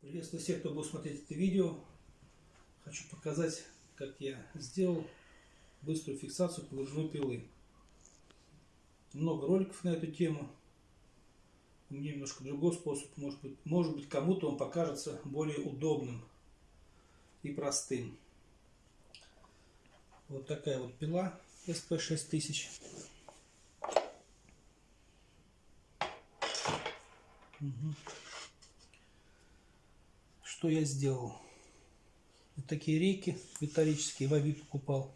Приветствую всех, кто будет смотреть это видео. Хочу показать, как я сделал быструю фиксацию погружной пилы. Много роликов на эту тему. У меня немножко другой способ. Может быть, может быть кому-то он покажется более удобным и простым. Вот такая вот пила SP6000. Угу что я сделал. Вот такие рейки металлические в Авито покупал.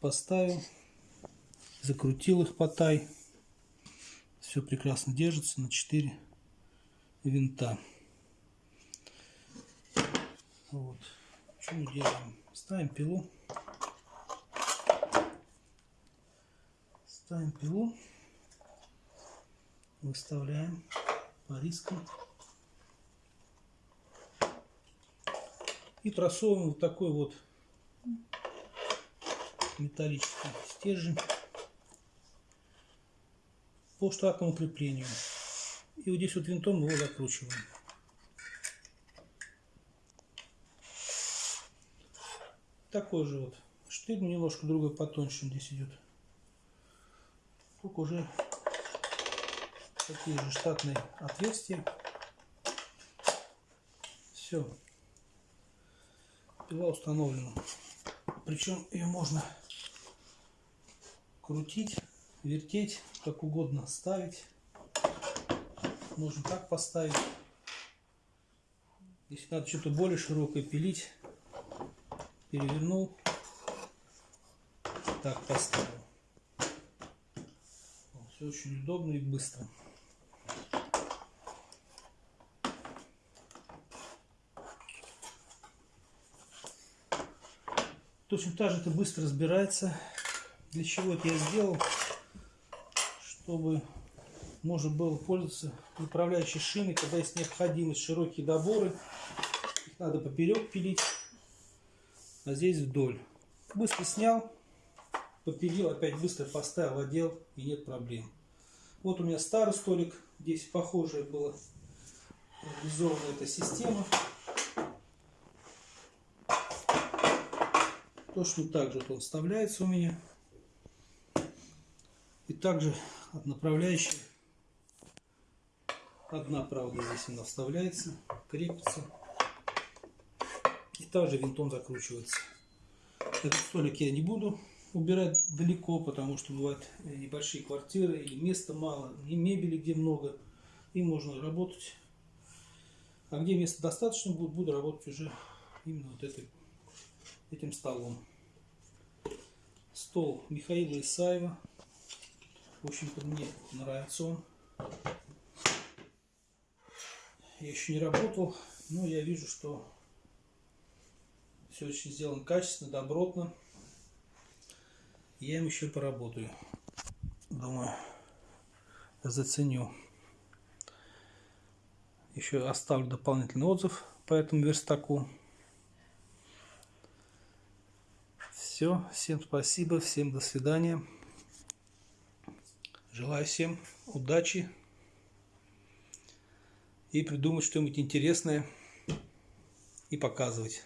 Поставил, закрутил их по тай. Все прекрасно держится на 4 винта. Вот. Что мы делаем? Ставим пилу. Ставим пилу. Выставляем по рискам. И просовываем вот такой вот металлический стержень по штатному креплению. И вот здесь вот винтом его закручиваем. Такой же вот штырь, немножко другой потоньше здесь идет. Только уже такие же штатные отверстия. Все пила установлена. Причем ее можно крутить, вертеть, как угодно ставить. Можно так поставить. Если надо что-то более широкое пилить, перевернул, так поставил. Все очень удобно и быстро. Точно так же это быстро разбирается. Для чего это я сделал? Чтобы можно было пользоваться управляющей шиной, когда есть необходимость широкие доборы. Их надо поперек пилить, а здесь вдоль. Быстро снял, попилил, опять быстро поставил, одел и нет проблем. Вот у меня старый столик, здесь похожая была реализована эта система. Точно так же он вставляется у меня. И также направляющая. Одна, правда, здесь она вставляется, крепится. И также винтом закручивается. Этот столик я не буду убирать далеко, потому что бывают небольшие квартиры или места мало, и мебели где много, и можно работать. А где места достаточно, буду работать уже именно вот этой этим столом. Стол Михаила Исаева. В общем-то, мне нравится он. Я еще не работал, но я вижу, что все очень сделано качественно, добротно. Я им еще поработаю. Думаю, заценю. Еще оставлю дополнительный отзыв по этому верстаку. Все, всем спасибо, всем до свидания. Желаю всем удачи и придумать что-нибудь интересное и показывать.